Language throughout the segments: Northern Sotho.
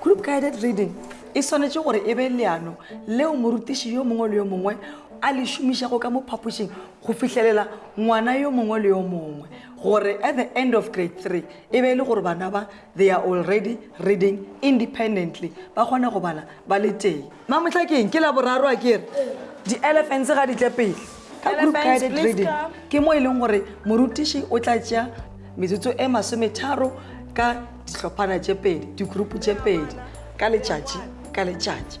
group guided reading e swanetše gore e be leano leo morutiši yo mongwe le yo mongwe a le šomišago ka mo phapošing go fihlelela ngwana yo mongwe le yo mongwe gore at the end of grade three e be e le gore bana ba they are already reading independently ba kgone go bala ba le tee mamotlha keng ke laboraro a kere di-elephants ga di tle pele ka group guided reading ke mo e leng gore morutiši o tla tšea metsotso e masometharo ka dihlophana tše pedi digroupu tše pedi ka letšatši ka letšatši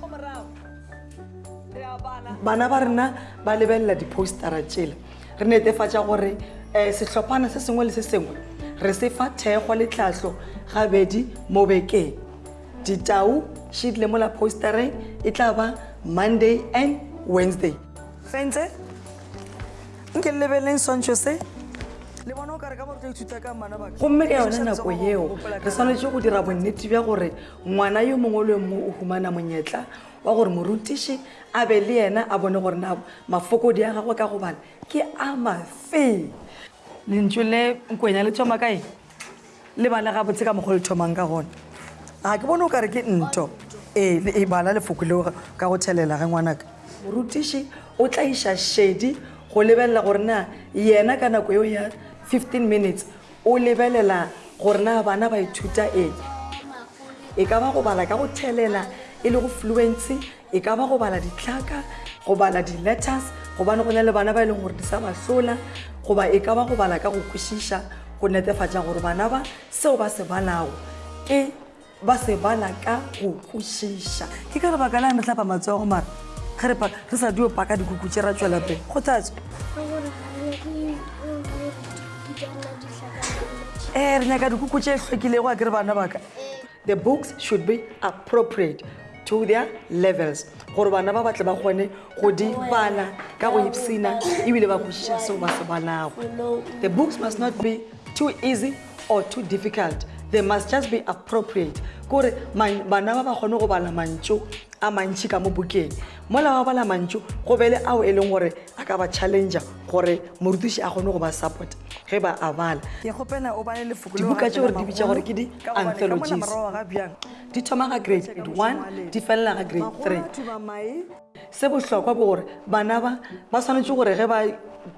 bana ba rena ba lebelela dipostara tšela re netefatša gore um sehlophana se sengwe le se sengwe re se fa thekgwa le tlhahlo gabedi mo bekeng ditau sheet le mola postereng e tla ba monday and wednesday fentse nke le lebeleng swantšho se gomme ka yone nako yeo re swanetse go dira bonnete bja gore ngwana yo mongwe le yo mongwe o humana monyetla wa gore morutiši a be le yena a bone gore na mafokodi a gagwe ka go bala ke a mafe lentšu le nkwenya le thoma kae le bale gabotse ka mokgwa le thomang ka gone ga ke bone o kare ke nto ee le e bala lefoko leo ka go thelela ge ngwanaka morutiši o tla iša šedi go lebelela gore na yena ka nako eo ya 15 minutes O lebelela gore na bana ba ithuta eng, e ka ba go bala ka go thelela e le go fluency, e ka ba go bala ditlhaka, go bala di-letters gobane go na le bana ba e leng gore di sa ba hlola goba e ka ba go bala ka go kwešiša go netefatša gore bana ba seo ba se balago ke ba se bala ka go kwešiša ke ka lebaka la re tlapa matsogo mara ge re re sa dio paka dikuku tše ra tšwela pele kgothatso ee re nyaka dikuku tše hlwekilego a ke re bana baka the books should be appropriate to their levels gore bana ba batle ba kgone go di bala ka go ipsena ebile ba kwešiša seo ba se balago the books must not be too easy or too difficult they must just be appropriate kore bana ba ba kgone go bala mantšu a mantšhi ka mo bukeng mola wa bala mantšu go be le ao e leng gore a ka ba challenger gore morutiši a kgone go ba support ge ba a bala dibuka tše gore di bitša gore ke di-anthologies di thoma ga grade one di felela ga grade three se bohlokwa ke gore bana ba ba swanetše gore ge ba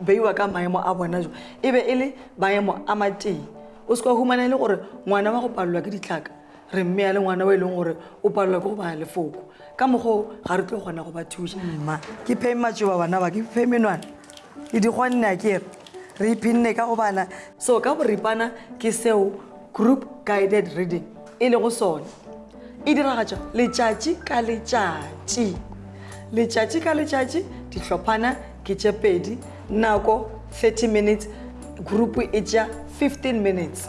beiwa ka maemo a bona jo e be e le maemo a matee o se ka humana e le gore ngwana wa go palelwa ke ditlhaka re mme ya le ngwana o e leng gore o palelwa ke go baya lefoko ka mokgwa ga re tlo kgona go ba thuša mma ke pheme matšoba bana ba ke pheme nwana le di kgonne a kere re iphinne ka go bala so ka boripana ke seo group guided reading e lego sone e diragatšwa letšatši ka letšatši letšatši ka letšatši dihlophana ke tše pedi nako 30 minutes group e tša 15 minutes